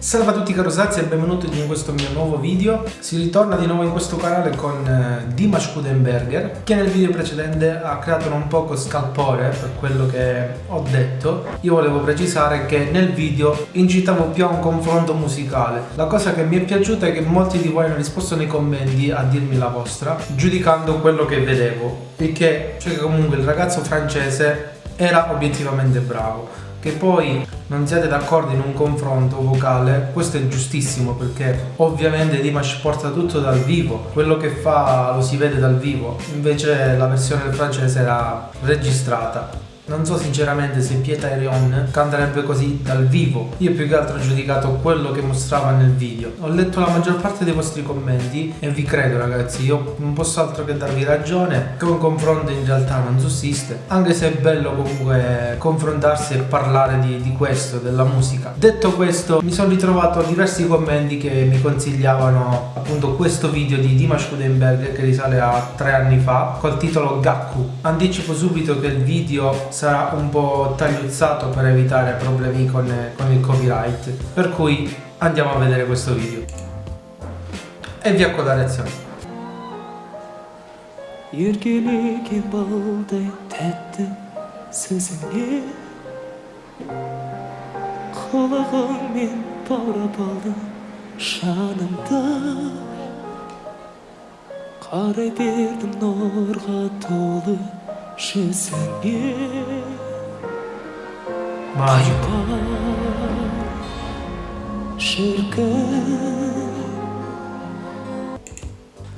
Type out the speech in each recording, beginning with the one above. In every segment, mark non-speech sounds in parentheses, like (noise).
Salve a tutti caro Sazzi e benvenuti in questo mio nuovo video. Si ritorna di nuovo in questo canale con eh, Dimash Kudenberger che nel video precedente ha creato un poco scalpore per quello che ho detto. Io volevo precisare che nel video incitavo più a un confronto musicale. La cosa che mi è piaciuta è che molti di voi hanno risposto nei commenti a dirmi la vostra giudicando quello che vedevo. Perché cioè comunque il ragazzo francese era obiettivamente bravo che poi non siate d'accordo in un confronto vocale, questo è giustissimo perché ovviamente Dimash porta tutto dal vivo, quello che fa lo si vede dal vivo, invece la versione francese era registrata. Non so sinceramente se Pieta Erion canterebbe così dal vivo. Io più che altro ho giudicato quello che mostrava nel video. Ho letto la maggior parte dei vostri commenti e vi credo ragazzi, io non posso altro che darvi ragione che un confronto in realtà non sussiste. Anche se è bello comunque confrontarsi e parlare di, di questo, della musica. Detto questo, mi sono ritrovato diversi commenti che mi consigliavano appunto questo video di Dimash Kudenberg che risale a tre anni fa col titolo Gakku. Anticipo subito che il video sarà un po' tagliuzzato per evitare problemi con, con il copyright per cui andiamo a vedere questo video e vi ecco la reazione еркелеген балдай тәтті сөзіңе қылығыңмен баурап алдың жанымды қарай бердім нұрға толы жүзіңе Ayıba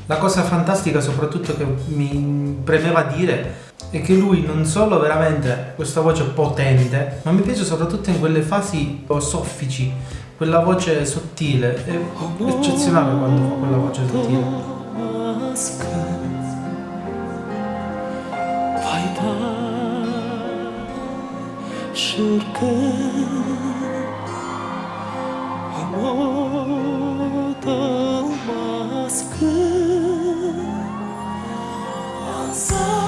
La cosa fantastica soprattutto che mi premeva dire è che lui non solo veramente questa voce potente, ma mi piace soprattutto in quelle fasi soffici, quella voce sottile, è eccezionale quando fa quella voce sottile. Vai, vai. hancurkan Memutuskan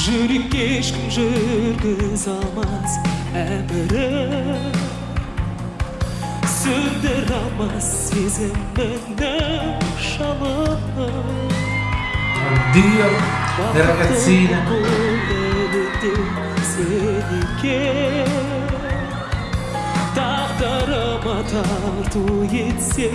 Жүрекке ешкім жүргізе алмас әмірін Сөндіре алмас сезімімнің жалынын le ragazzine. Seninki Taqdirima tartu yetse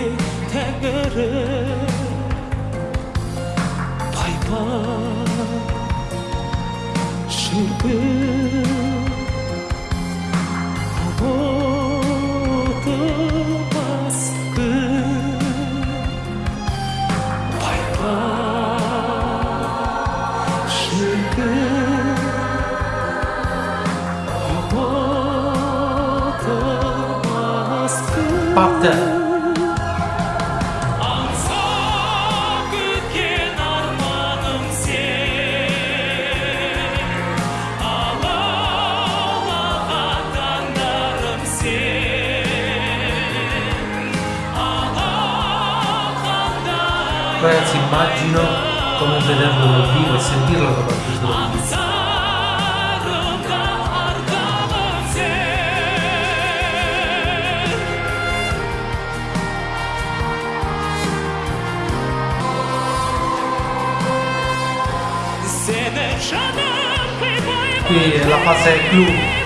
Partner. Ragazzi immagino come vederlo dal vivo e sentirlo soprattutto dal vivo. Qui è la fase clou.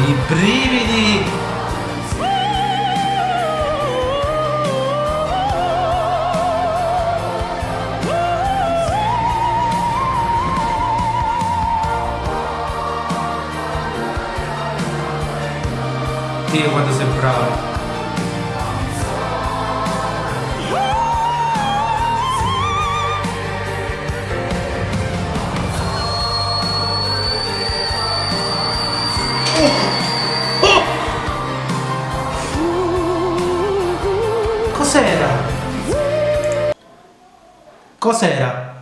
I brividi! Dio quanto sei bravo! Cos'era? Cos'era?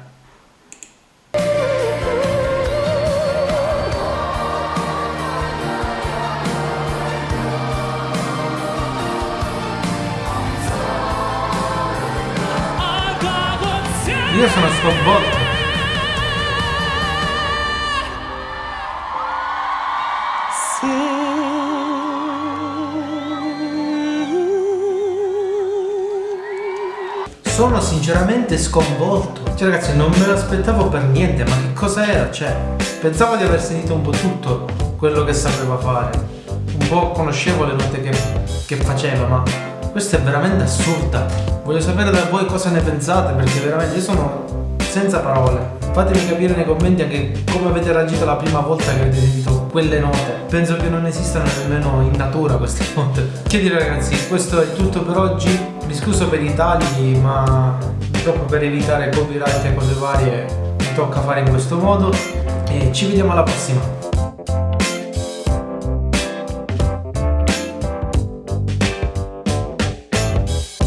Io sono sconvolto. Sono sinceramente sconvolto. Cioè ragazzi non me l'aspettavo per niente, ma che cosa era? Cioè, pensavo di aver sentito un po' tutto quello che sapeva fare. Un po' conoscevo le note che, che faceva, ma questa è veramente assurda. Voglio sapere da voi cosa ne pensate, perché veramente io sono senza parole. Fatemi capire nei commenti anche come avete reagito la prima volta che avete sentito quelle note. Penso che non esistano nemmeno in natura queste (laughs) note. Che dire ragazzi, questo è tutto per oggi. Mi scuso per i tagli, ma purtroppo per evitare copyright e cose varie mi tocca fare in questo modo. E ci vediamo alla prossima.